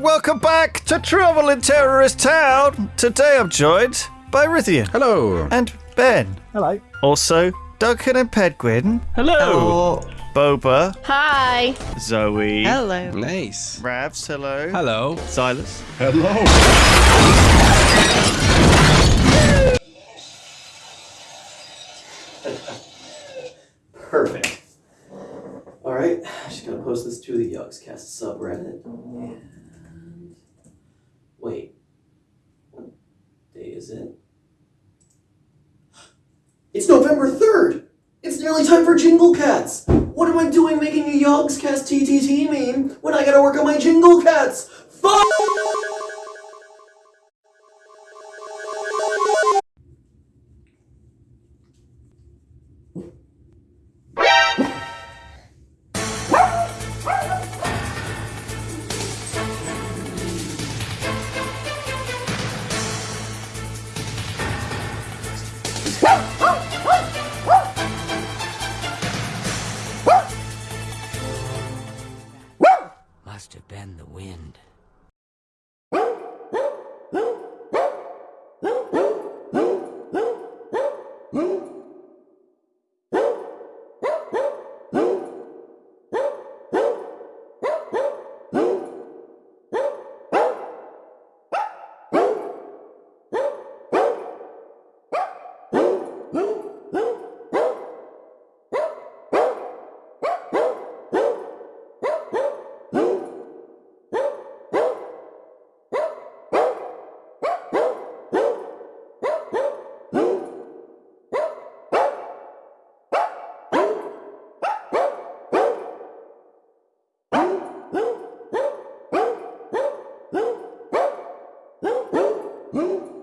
welcome back to Trouble in Terrorist Town. Today I'm joined by Rythian Hello. and Ben. Hello. Also, Duncan and Pedguin, Hello. Boba, Hi. Zoe, Hello. Nice. Ravs, hello, Hello. Silas. Hello. Perfect. All right, I'm just gonna post this to the Yogscast subreddit. And is it? It's November third. It's nearly time for Jingle Cats. What am I doing making a Yogscast TTT meme when I gotta work on my Jingle Cats? Fuck! Must have been the wind. Hum?